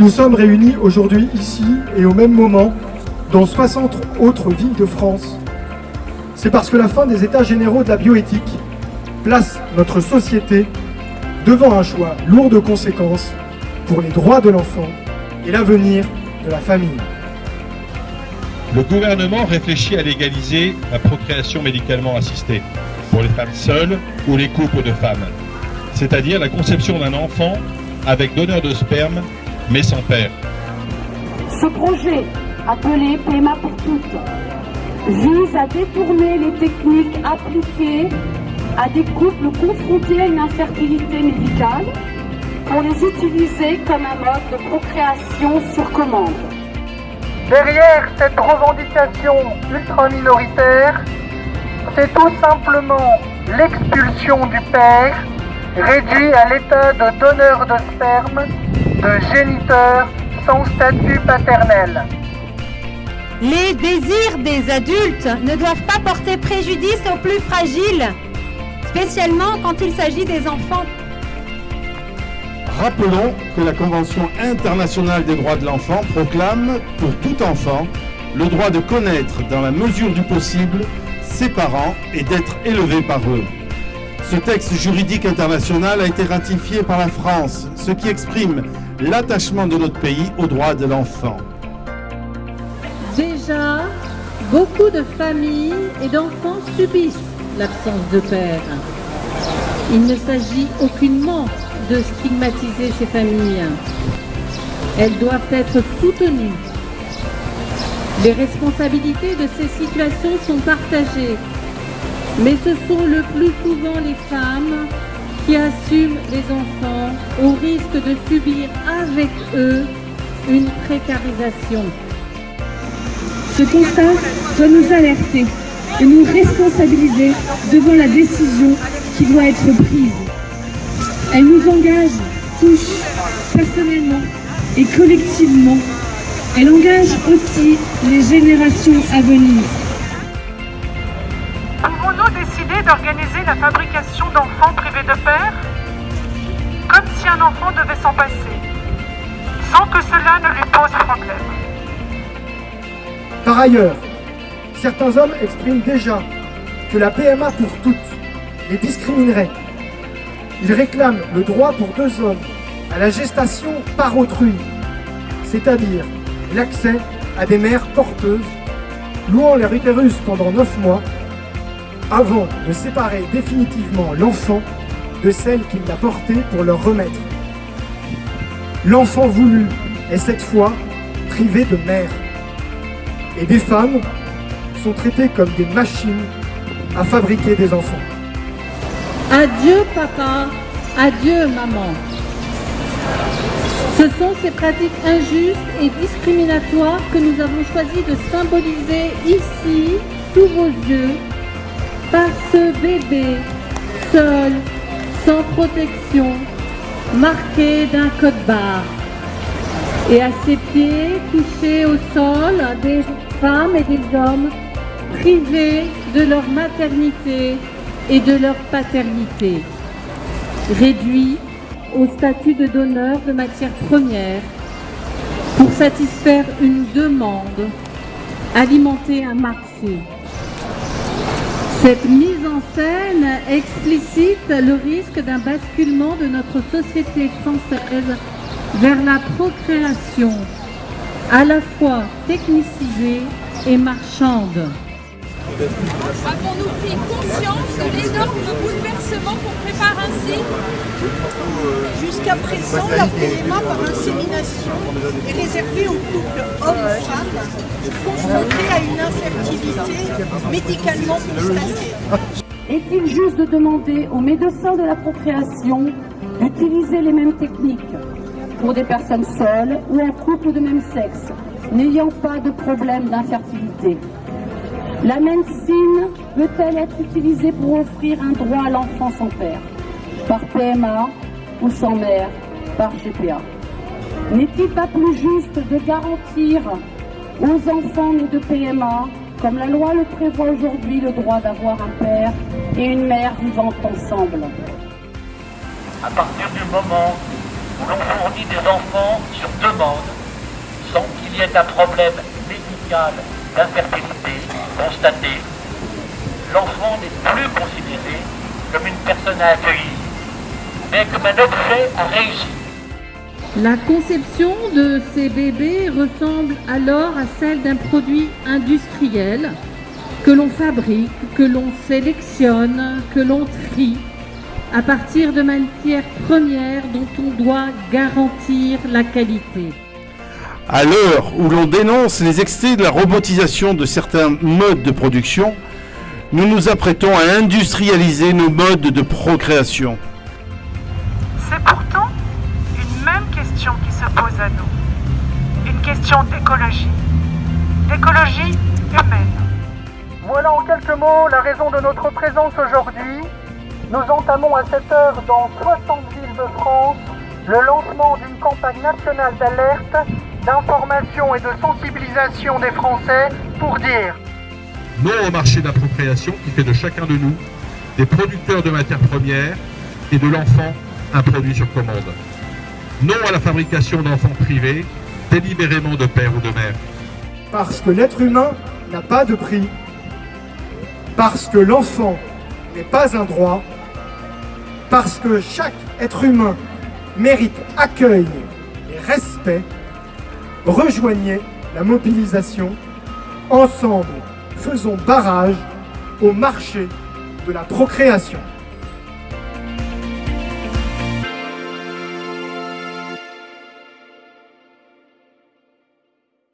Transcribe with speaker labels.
Speaker 1: Nous sommes réunis aujourd'hui ici et au même moment, dans 60 autres villes de France, c'est parce que la fin des états généraux de la bioéthique place notre société devant un choix lourd de conséquences pour les droits de l'enfant et l'avenir de la famille.
Speaker 2: Le gouvernement réfléchit à légaliser la procréation médicalement assistée pour les femmes seules ou les couples de femmes, c'est-à-dire la conception d'un enfant avec donneur de sperme mais sans père.
Speaker 3: Ce projet, appelé PMA pour toutes, vise à détourner les techniques appliquées à des couples confrontés à une infertilité médicale pour les utiliser comme un mode de procréation sur commande.
Speaker 4: Derrière cette revendication ultra-minoritaire, c'est tout simplement l'expulsion du père réduit à l'état de donneur de sperme, de géniteur sans statut paternel.
Speaker 5: Les désirs des adultes ne doivent pas porter préjudice aux plus fragiles, spécialement quand il s'agit des enfants.
Speaker 6: Rappelons que la Convention internationale des droits de l'enfant proclame pour tout enfant le droit de connaître dans la mesure du possible ses parents et d'être élevé par eux. Ce texte juridique international a été ratifié par la France, ce qui exprime l'attachement de notre pays aux droits de l'enfant.
Speaker 7: Déjà, beaucoup de familles et d'enfants subissent l'absence de père. Il ne s'agit aucunement de stigmatiser ces familles. Elles doivent être soutenues. Les responsabilités de ces situations sont partagées, mais ce sont le plus souvent les femmes qui assument les enfants au risque de subir avec eux une précarisation.
Speaker 8: Ce constat doit nous alerter et nous responsabiliser devant la décision qui doit être prise. Elle nous engage tous, personnellement et collectivement. Elle engage aussi les générations à venir.
Speaker 4: D'organiser la fabrication d'enfants privés de père Comme si un enfant devait s'en passer, sans que cela ne lui pose problème.
Speaker 1: Par ailleurs, certains hommes expriment déjà que la PMA pour toutes les discriminerait. Ils réclament le droit pour deux hommes à la gestation par autrui, c'est-à-dire l'accès à des mères porteuses, louant leur utérus pendant neuf mois, avant de séparer définitivement l'enfant de celle qui l'a porté pour leur remettre. L'enfant voulu est cette fois privé de mère. Et des femmes sont traitées comme des machines à fabriquer des enfants.
Speaker 7: Adieu papa, adieu maman. Ce sont ces pratiques injustes et discriminatoires que nous avons choisi de symboliser ici, sous vos yeux, par ce bébé seul, sans protection, marqué d'un code barre. Et à ses pieds, couchés au sol, des femmes et des hommes privés de leur maternité et de leur paternité, réduits au statut de donneur de matières premières pour satisfaire une demande, alimenter un marché. Cette mise en scène explicite le risque d'un basculement de notre société française vers la procréation, à la fois technicisée et marchande.
Speaker 9: Avons-nous pris conscience de l'énorme bouleversement qu'on prépare ainsi
Speaker 10: Jusqu'à présent, la PMA par insémination est réservée aux couples hommes-femmes confrontés à une infertilité médicalement constatée.
Speaker 3: Est-il juste de demander aux médecins de la procréation d'utiliser les mêmes techniques pour des personnes seules ou en couple de même sexe, n'ayant pas de problème d'infertilité? La médecine peut-elle être utilisée pour offrir un droit à l'enfant sans père, par PMA ou sans mère, par GPA N'est-il pas plus juste de garantir aux enfants nés de PMA, comme la loi le prévoit aujourd'hui, le droit d'avoir un père et une mère vivant ensemble?
Speaker 11: À partir du moment où l'on fournit des enfants sur demande, sans qu'il y ait un problème médical d'infertilité constaté, l'enfant n'est plus considéré comme une personne à accueillir, mais comme un objet à réussir.
Speaker 7: La conception de ces bébés ressemble alors à celle d'un produit industriel que l'on fabrique, que l'on sélectionne, que l'on trie à partir de matières premières dont on doit garantir la qualité.
Speaker 6: À l'heure où l'on dénonce les excès de la robotisation de certains modes de production, nous nous apprêtons à industrialiser nos modes de procréation.
Speaker 4: C'est pourtant une même question qui se pose à nous. Une question d'écologie. D'écologie humaine.
Speaker 1: Voilà en quelques mots la raison de notre présence aujourd'hui. Nous entamons à cette heure dans 60 villes de France le lancement d'une campagne nationale d'alerte, d'information et de sensibilisation des Français pour dire
Speaker 2: Non au marché d'appropriation qui fait de chacun de nous des producteurs de matières premières et de l'enfant un produit sur commande. Non à la fabrication d'enfants privés, délibérément de père ou de mère.
Speaker 1: Parce que l'être humain n'a pas de prix. Parce que l'enfant n'est pas un droit. Parce que chaque être humain mérite accueil et respect. Rejoignez la mobilisation. Ensemble, faisons barrage au marché de la procréation.